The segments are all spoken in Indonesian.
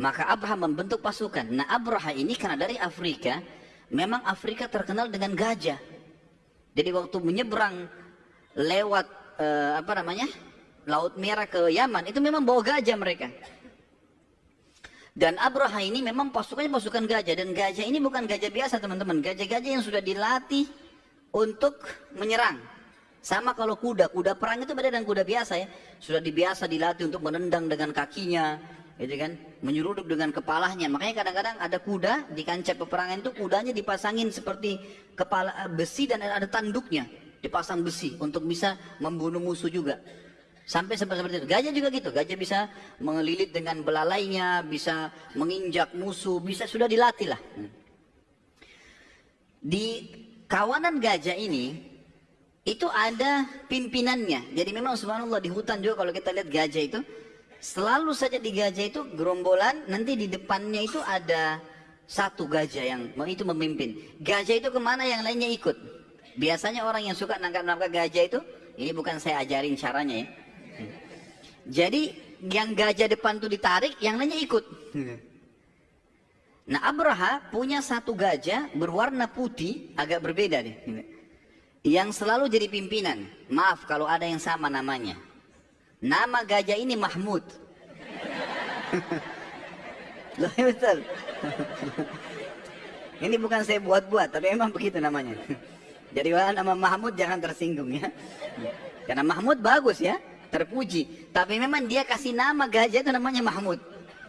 Maka Abraham membentuk pasukan. Nah Abraham ini karena dari Afrika, memang Afrika terkenal dengan gajah. Jadi waktu menyeberang lewat eh, apa namanya Laut Merah ke Yaman itu memang bawa gajah mereka. Dan Abraha ini memang pasukannya pasukan gajah dan gajah ini bukan gajah biasa teman-teman, gajah-gajah yang sudah dilatih untuk menyerang. Sama kalau kuda, kuda perang itu beda dengan kuda biasa ya. Sudah dibiasa dilatih untuk menendang dengan kakinya, gitu kan, menyeruduk dengan kepalanya. Makanya kadang-kadang ada kuda di kancah peperangan itu kudanya dipasangin seperti kepala eh, besi dan ada tanduknya, dipasang besi untuk bisa membunuh musuh juga. Sampai seperti itu. Gajah juga gitu. Gajah bisa mengelilit dengan belalainya, bisa menginjak musuh, bisa sudah dilatih lah. Di kawanan gajah ini, itu ada pimpinannya. Jadi memang subhanallah di hutan juga kalau kita lihat gajah itu, selalu saja di gajah itu gerombolan, nanti di depannya itu ada satu gajah yang itu memimpin. Gajah itu ke mana yang lainnya ikut. Biasanya orang yang suka nangkap-nangkap gajah itu, ini bukan saya ajarin caranya ya jadi yang gajah depan tuh ditarik, yang lainnya ikut. Nah Abraha punya satu gajah berwarna putih, agak berbeda nih. Yang selalu jadi pimpinan. Maaf kalau ada yang sama namanya. Nama gajah ini Mahmud. Loh, iya betul. ini bukan saya buat-buat, tapi emang begitu namanya. Jadi nama Mahmud jangan tersinggung ya. Karena Mahmud bagus ya terpuji. Tapi memang dia kasih nama gajah itu namanya Mahmud.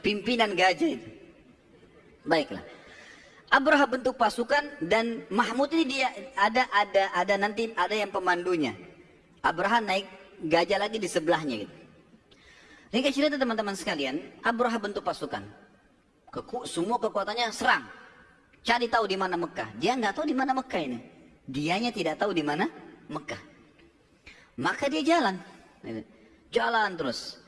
Pimpinan gajah itu. Baiklah. Abraha bentuk pasukan dan Mahmud ini dia ada ada ada nanti ada yang pemandunya. Abraha naik gajah lagi di sebelahnya gitu. Ini cerita teman-teman sekalian, Abraha bentuk pasukan. Keku, semua kekuatannya serang. Cari tahu di mana Mekah. Dia nggak tahu di mana Mekah ini. Dianya tidak tahu di mana Mekah. Maka dia jalan. Jalan terus.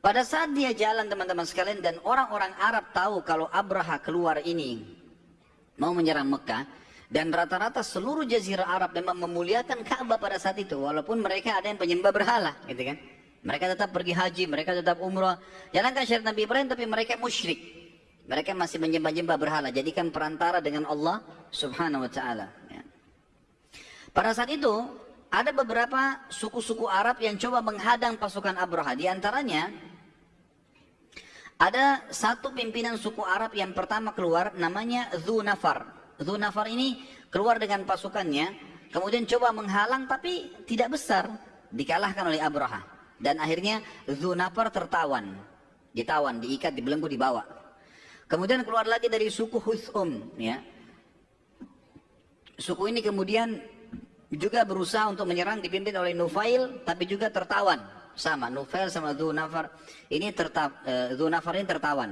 Pada saat dia jalan teman-teman sekalian dan orang-orang Arab tahu kalau Abraha keluar ini mau menyerang Mekah dan rata-rata seluruh jazirah Arab memang memuliakan Ka'bah pada saat itu walaupun mereka ada yang penyembah berhala gitu kan. Mereka tetap pergi haji, mereka tetap umrah. Jalankan syariat Nabi Ibrahim tapi mereka musyrik. Mereka masih menyembah-nyembah berhala. Jadikan perantara dengan Allah subhanahu wa ta'ala. Ya. Pada saat itu ada beberapa suku-suku Arab yang coba menghadang pasukan Abraha. Di antaranya ada satu pimpinan suku Arab yang pertama keluar namanya Zunafar. Zunafar ini keluar dengan pasukannya, kemudian coba menghalang tapi tidak besar, dikalahkan oleh Abraha. Dan akhirnya Zunafar tertawan, ditawan, diikat, dibelenggu, dibawa. Kemudian keluar lagi dari suku Husum, ya. Suku ini kemudian juga berusaha untuk menyerang dipimpin oleh Nufail tapi juga tertawan sama Nufail sama Dzunafar ini terta, Dzunafar ini tertawan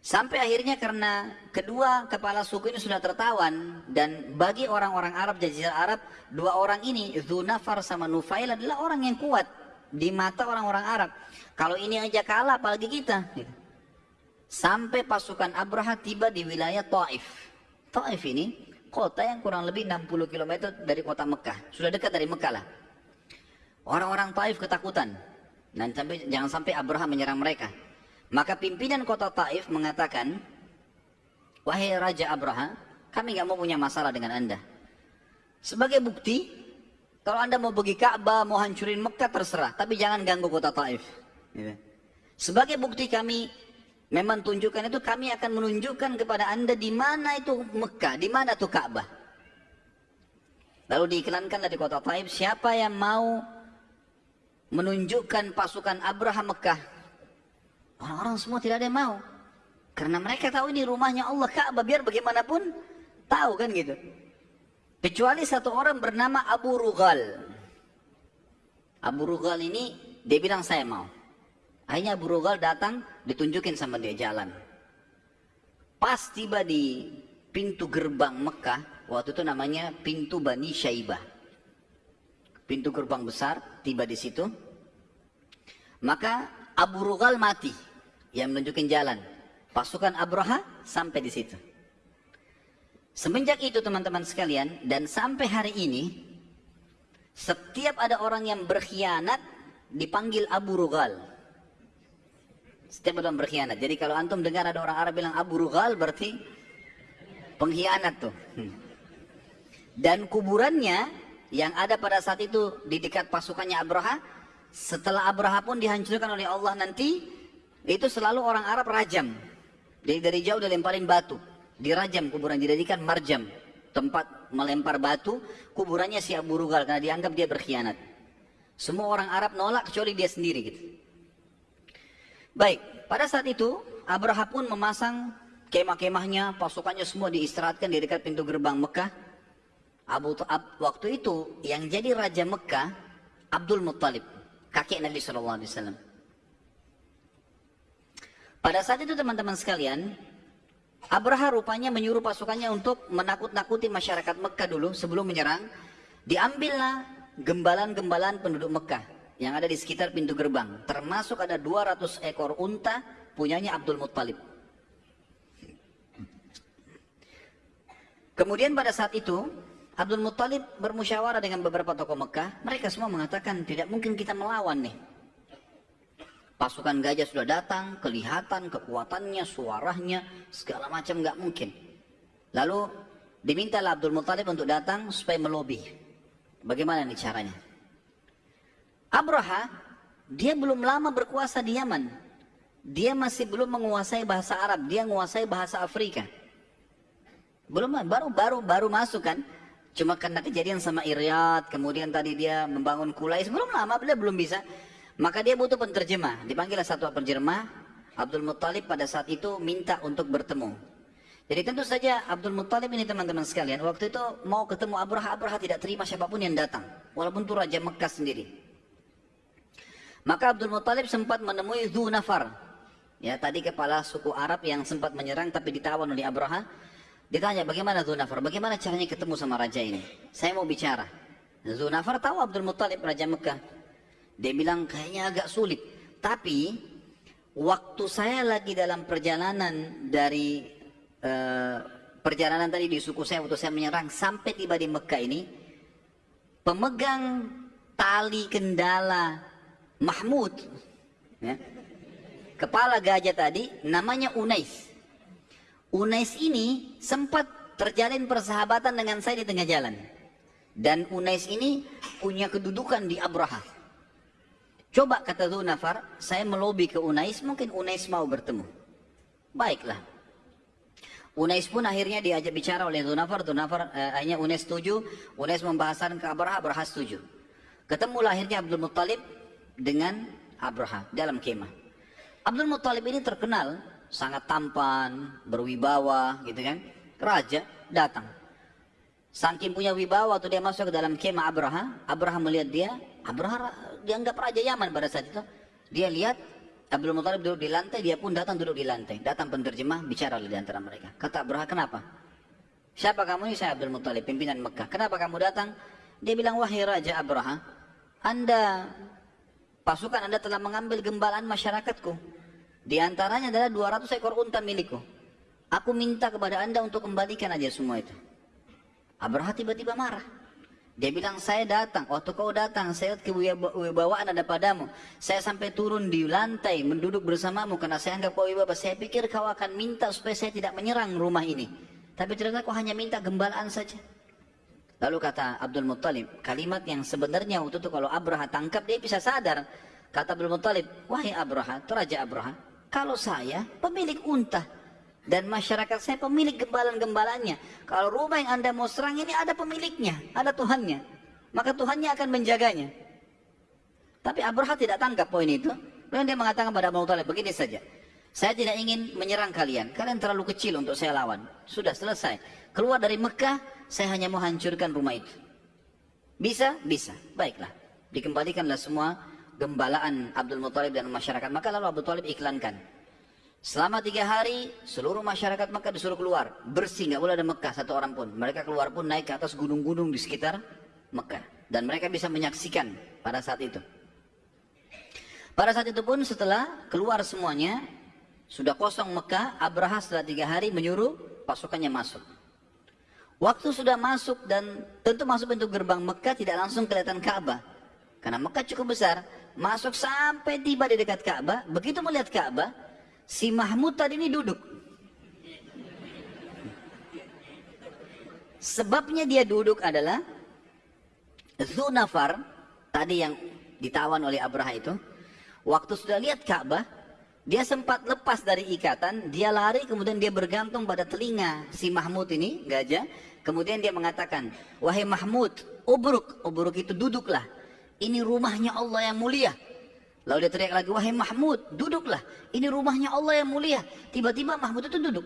sampai akhirnya karena kedua kepala suku ini sudah tertawan dan bagi orang-orang Arab jazirah Arab dua orang ini Dzunafar sama Nufail adalah orang yang kuat di mata orang-orang Arab kalau ini aja kalah apalagi kita sampai pasukan Abraha tiba di wilayah Taif Taif ini kota yang kurang lebih 60 km dari kota Mekah. Sudah dekat dari Mekah lah. Orang-orang Taif ketakutan. Dan sampai, jangan sampai Abraham menyerang mereka. Maka pimpinan kota Taif mengatakan, Wahai Raja Abraham, kami nggak mau punya masalah dengan anda. Sebagai bukti, kalau anda mau pergi Ka'bah, mau hancurin Mekah terserah. Tapi jangan ganggu kota Taif. Gitu. Sebagai bukti kami memang tunjukkan itu kami akan menunjukkan kepada anda di mana itu Mekah, di mana itu Ka'bah. Lalu diiklankan dari kota Taib, siapa yang mau menunjukkan pasukan Abraham Mekah? Orang-orang semua tidak ada yang mau. Karena mereka tahu ini rumahnya Allah Ka'bah, biar bagaimanapun tahu kan gitu. Kecuali satu orang bernama Abu Rugal. Abu Rugal ini dia bilang saya mau. Akhirnya Abu Rugal datang, ditunjukin sama dia jalan. Pas tiba di pintu gerbang Mekah, waktu itu namanya pintu Bani Syaibah. Pintu gerbang besar, tiba di situ. Maka Abu Rugal mati, yang menunjukin jalan. Pasukan Abraha sampai di situ. Semenjak itu teman-teman sekalian, dan sampai hari ini, setiap ada orang yang berkhianat, dipanggil Abu Rugal Setiap orang berkhianat. Jadi kalau antum dengar ada orang Arab bilang Abu Rughal berarti pengkhianat tuh. Hmm. Dan kuburannya yang ada pada saat itu di dekat pasukannya Abraha, setelah Abraha pun dihancurkan oleh Allah nanti, itu selalu orang Arab rajam. Jadi dari jauh dilemparin batu, dirajam kuburan, dijadikan marjam, tempat melempar batu, kuburannya si Abu Rughal karena dianggap dia berkhianat. Semua orang Arab nolak kecuali dia sendiri gitu. Baik, pada saat itu Abraha pun memasang kemah-kemahnya, pasukannya semua diistirahatkan di dekat pintu gerbang Mekah. Abu Ab, waktu itu yang jadi raja Mekah Abdul Muttalib, kakek Nabi Shallallahu Alaihi Wasallam. Pada saat itu teman-teman sekalian, Abraha rupanya menyuruh pasukannya untuk menakut-nakuti masyarakat Mekah dulu sebelum menyerang. Diambillah gembalan-gembalan penduduk Mekah yang ada di sekitar pintu gerbang. Termasuk ada 200 ekor unta punyanya Abdul Muttalib. Kemudian pada saat itu, Abdul Muttalib bermusyawarah dengan beberapa tokoh Mekah. Mereka semua mengatakan, tidak mungkin kita melawan nih. Pasukan gajah sudah datang, kelihatan kekuatannya, suaranya, segala macam nggak mungkin. Lalu dimintalah Abdul Muttalib untuk datang supaya melobi. Bagaimana nih caranya? Abraha, dia belum lama berkuasa di Yaman. Dia masih belum menguasai bahasa Arab, dia menguasai bahasa Afrika. Belum baru baru baru masuk kan. Cuma karena kejadian sama Iryad, kemudian tadi dia membangun Kulais, belum lama beliau belum bisa. Maka dia butuh penterjemah. Dipanggillah satu penterjemah. Abdul Muttalib pada saat itu minta untuk bertemu. Jadi tentu saja Abdul Muttalib ini teman-teman sekalian, waktu itu mau ketemu Abraha, Abraha tidak terima siapa pun yang datang. Walaupun itu Raja Mekah sendiri. Maka Abdul Muttalib sempat menemui Dhu Nafar. Ya, tadi kepala suku Arab yang sempat menyerang tapi ditawan oleh Abraha. Ditanya bagaimana Dhu Nafar, bagaimana caranya ketemu sama raja ini? Saya mau bicara. Dhu Nafar tahu Abdul Muttalib Raja Mekah. Dia bilang kayaknya agak sulit. Tapi waktu saya lagi dalam perjalanan dari uh, perjalanan tadi di suku saya waktu saya menyerang sampai tiba di Mekah ini pemegang tali kendala Mahmud ya, kepala gajah tadi namanya Unais. Unais ini sempat terjalin persahabatan dengan saya di tengah jalan. Dan Unais ini punya kedudukan di Abraha coba kata Nafar saya melobi ke Unais mungkin Unais mau bertemu baiklah Unais pun akhirnya diajak bicara oleh Nafar Nafar eh, akhirnya Unais setuju Unais membahasakan ke Abraha Abraha setuju ketemulah akhirnya Abdul Muttalib dengan Abraha dalam kemah. Abdul Muttalib ini terkenal sangat tampan, berwibawa gitu kan. Raja datang. Saking punya wibawa waktu dia masuk ke dalam kemah Abraha, Abraha melihat dia, Abraha dianggap raja Yaman pada saat itu. Dia lihat Abdul Muttalib duduk di lantai, dia pun datang duduk di lantai. Datang penterjemah, bicara di antara mereka. Kata Abraha, kenapa? Siapa kamu ini? Saya Abdul Muttalib, pimpinan Mekah. Kenapa kamu datang? Dia bilang, wahai Raja Abraha, Anda Pasukan Anda telah mengambil gembalaan masyarakatku. Di antaranya adalah 200 ekor unta milikku. Aku minta kepada Anda untuk kembalikan aja semua itu. Abraha tiba-tiba marah. Dia bilang, saya datang. Waktu kau datang, saya kewibawaan ada padamu. Saya sampai turun di lantai, menduduk bersamamu. Karena saya anggap kau wibawa. Saya pikir kau akan minta supaya saya tidak menyerang rumah ini. Tapi ternyata kau hanya minta gembalaan saja. Lalu kata Abdul Muttalib, kalimat yang sebenarnya waktu itu kalau Abraha tangkap dia bisa sadar. Kata Abdul Muttalib, wahai Abraha, Raja Abraha, kalau saya pemilik unta dan masyarakat saya pemilik gembalan-gembalannya. Kalau rumah yang anda mau serang ini ada pemiliknya, ada Tuhannya. Maka Tuhannya akan menjaganya. Tapi Abraha tidak tangkap poin itu. Lalu dia mengatakan pada Abdul Muttalib, begini saja. Saya tidak ingin menyerang kalian. Kalian terlalu kecil untuk saya lawan. Sudah selesai. Keluar dari Mekah, saya hanya mau hancurkan rumah itu. Bisa? Bisa. Baiklah. Dikembalikanlah semua gembalaan Abdul Muthalib dan masyarakat. Maka lalu Abdul Muthalib iklankan. Selama tiga hari, seluruh masyarakat Mekah disuruh keluar. Bersih, nggak boleh ada Mekah satu orang pun. Mereka keluar pun naik ke atas gunung-gunung di sekitar Mekah. Dan mereka bisa menyaksikan pada saat itu. Pada saat itu pun setelah keluar semuanya, sudah kosong Mekah, Abraha setelah tiga hari menyuruh pasukannya masuk. Waktu sudah masuk dan tentu masuk pintu gerbang Mekah tidak langsung kelihatan Ka'bah. Karena Mekah cukup besar. Masuk sampai tiba di dekat Ka'bah. Begitu melihat Ka'bah, si Mahmud tadi ini duduk. Sebabnya dia duduk adalah Zunafar, tadi yang ditawan oleh Abraha itu, waktu sudah lihat Ka'bah, dia sempat lepas dari ikatan, dia lari kemudian dia bergantung pada telinga si Mahmud ini, gajah. Kemudian dia mengatakan, wahai Mahmud, ubruk, ubruk itu duduklah. Ini rumahnya Allah yang mulia. Lalu dia teriak lagi, wahai Mahmud, duduklah. Ini rumahnya Allah yang mulia. Tiba-tiba Mahmud itu duduk.